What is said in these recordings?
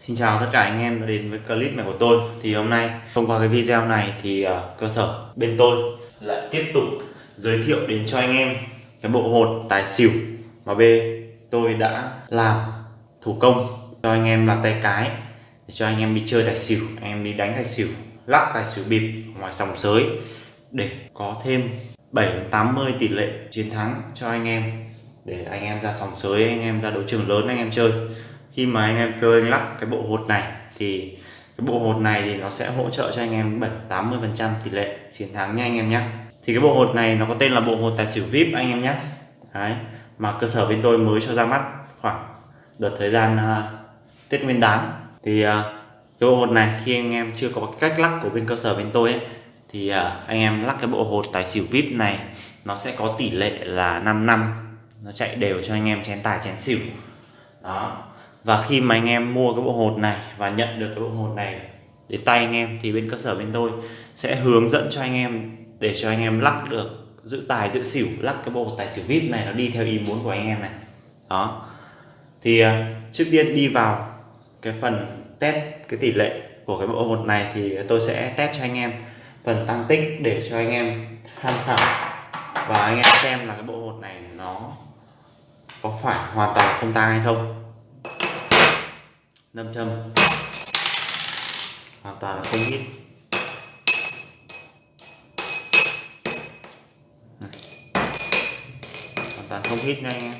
Xin chào tất cả anh em đã đến với clip này của tôi. Thì hôm nay thông qua cái video này thì uh, cơ sở bên tôi lại tiếp tục giới thiệu đến cho anh em cái bộ hột tài xỉu mà B tôi đã làm thủ công cho anh em làm tay cái để cho anh em đi chơi tài xỉu anh em đi đánh tài xỉu lắc tài xỉu bịp ngoài sòng sới để có thêm 7 80 tỷ lệ chiến thắng cho anh em để anh em ra sòng sới anh em ra đấu trường lớn anh em chơi khi mà anh em chơi lắp cái bộ hột này thì cái bộ hột này thì nó sẽ hỗ trợ cho anh em 7 80 phần trăm tỷ lệ chiến thắng nha anh em nhé thì cái bộ hột này nó có tên là bộ hột tài xỉu vip anh em nhé Đấy. mà cơ sở bên tôi mới cho ra mắt khoảng đợt thời gian uh, tết nguyên đán. Thì uh, cái bộ hột này khi anh em chưa có cách lắc của bên cơ sở bên tôi ấy, thì uh, anh em lắc cái bộ hột tài xỉu vip này nó sẽ có tỷ lệ là 5 năm. Nó chạy đều cho anh em chén tài chén xỉu. Đó và khi mà anh em mua cái bộ hột này và nhận được cái bộ hột này đến tay anh em thì bên cơ sở bên tôi sẽ hướng dẫn cho anh em để cho anh em lắc được giữ tài, giữ xỉu, lắc cái bộ tài xỉu vip này nó đi theo ý muốn của anh em này. Đó. Thì à, trước tiên đi vào cái phần test cái tỷ lệ của cái bộ hột này thì tôi sẽ test cho anh em phần tăng tích để cho anh em tham khảo và anh em xem là cái bộ hột này nó có phải hoàn toàn không tang hay không nâm châm hoàn toàn là không hít hoàn toàn không hít nha anh em.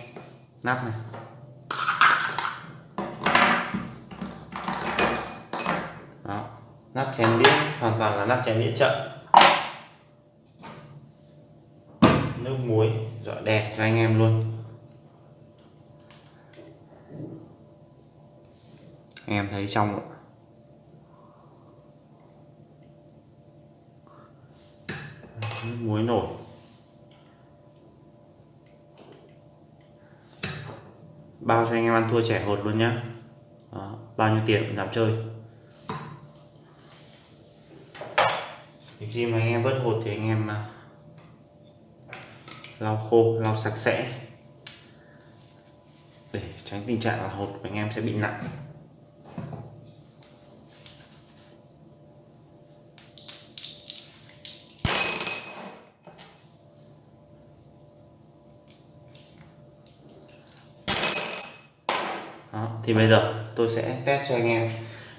Nắp này. Đó. Nắp chén đĩa, hoàn toàn là nắp chén đĩa chậm nước muối dọa đèn cho anh em luôn. Em thấy trong muối nổi. Bao cho anh em ăn thua trẻ hột luôn nhá. Đó, bao nhiêu tiền cũng dám chơi. Thì khi mà anh em vớt hột thì anh em à, lau khô lau sạch sẽ. Để tránh tình trạng là hột của anh em sẽ bị nặng Đó, thì bây giờ tôi sẽ test cho anh em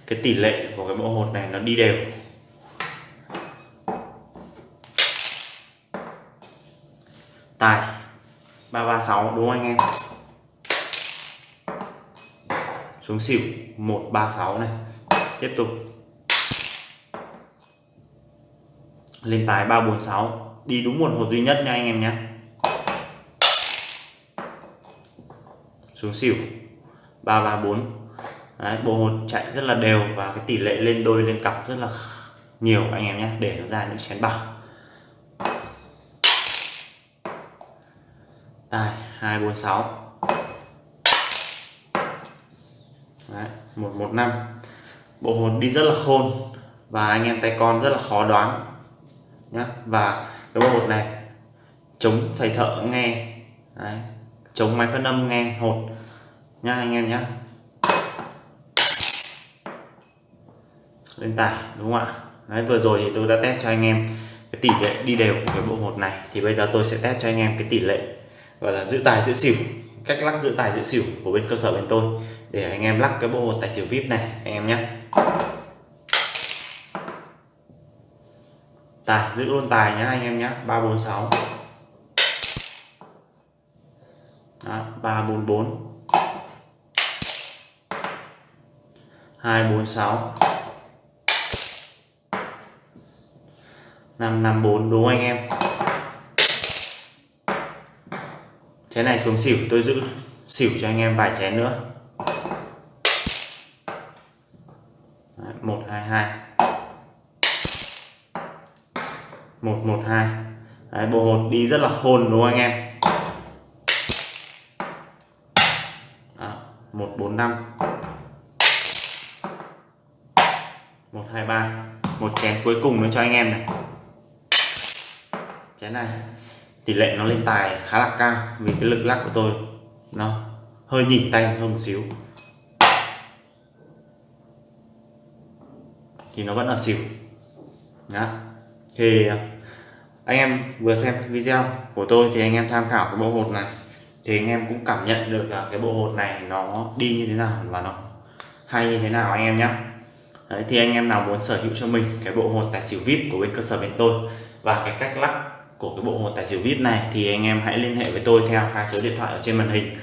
cái tỷ lệ của cái bộ hột này nó đi đều. Tài 336 đúng không anh em? Xuống xỉu 136 này. Tiếp tục. Lên tài 346 đi đúng một hột duy nhất nha anh em nhé. Xuống xỉu. 334 Đấy, bộ hột chạy rất là đều và cái tỷ lệ lên đôi lên cặp rất là nhiều anh em nhé để nó ra những chén bạc. Tài 246 Đấy, 115 bộ hột đi rất là khôn và anh em tay con rất là khó đoán nhé và cái bộ hột này chống thầy thợ nghe. Đấy, chống máy phân âm nghe hột nha anh em nhé. Lên tải đúng không ạ? Đấy, vừa rồi thì tôi đã test cho anh em cái tỷ lệ đi đều của cái bộ hột này. Thì bây giờ tôi sẽ test cho anh em cái tỷ lệ gọi là giữ tài giữ xỉu cách lắc giữ tài giữ xỉu của bên cơ sở bên tôi. Để anh em lắc cái bộ hột tài xỉu vip này anh em nhé. Tài giữ luôn tài nhá anh em nhé ba bốn sáu. Ba bốn bốn. 246 554 đúng anh em? Chén này xuống xỉu tôi giữ xỉu cho anh em vài chén nữa. Đấy, 122 112 Đấy, bộ hột đi rất là khôn đúng không anh em? À, 145 hai ba. Một chén cuối cùng nữa cho anh em này. Chén này, tỷ lệ nó lên tài khá là cao vì cái lực lắc của tôi nó hơi nhỉnh tay hơn một xíu. Thì nó vẫn ở xỉu. Đó thì, anh em vừa xem video của tôi thì anh em tham khảo cái bộ hột này. Thì anh em cũng cảm nhận được là cái bộ hột này nó đi như thế nào và nó hay như thế nào anh em nhé Đấy, thì anh em nào muốn sở hữu cho mình cái bộ hột tài xỉu vip của bên cơ sở bên tôi và cái cách lắc của cái bộ hột tài xỉu vip này thì anh em hãy liên hệ với tôi theo hai số điện thoại ở trên màn hình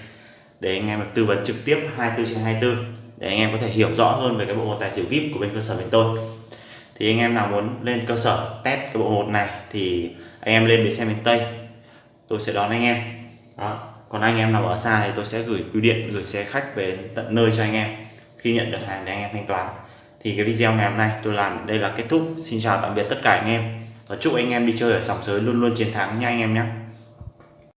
để anh em được tư vấn trực tiếp 24 trên 24 để anh em có thể hiểu rõ hơn về cái bộ hột tài xỉu vip của bên cơ sở bên tôi. Thì anh em nào muốn lên cơ sở test cái bộ hột này thì anh em lên bến xe miền Tây tôi sẽ đón anh em. Đó còn anh em nào ở xa thì tôi sẽ gửi bưu điện gửi xe khách về tận nơi cho anh em khi nhận được hàng thì anh em thanh toán thì cái video ngày hôm nay tôi làm đây là kết thúc. Xin chào tạm biệt tất cả anh em. Và chúc anh em đi chơi ở sòng sới luôn luôn chiến thắng nha anh em nhé.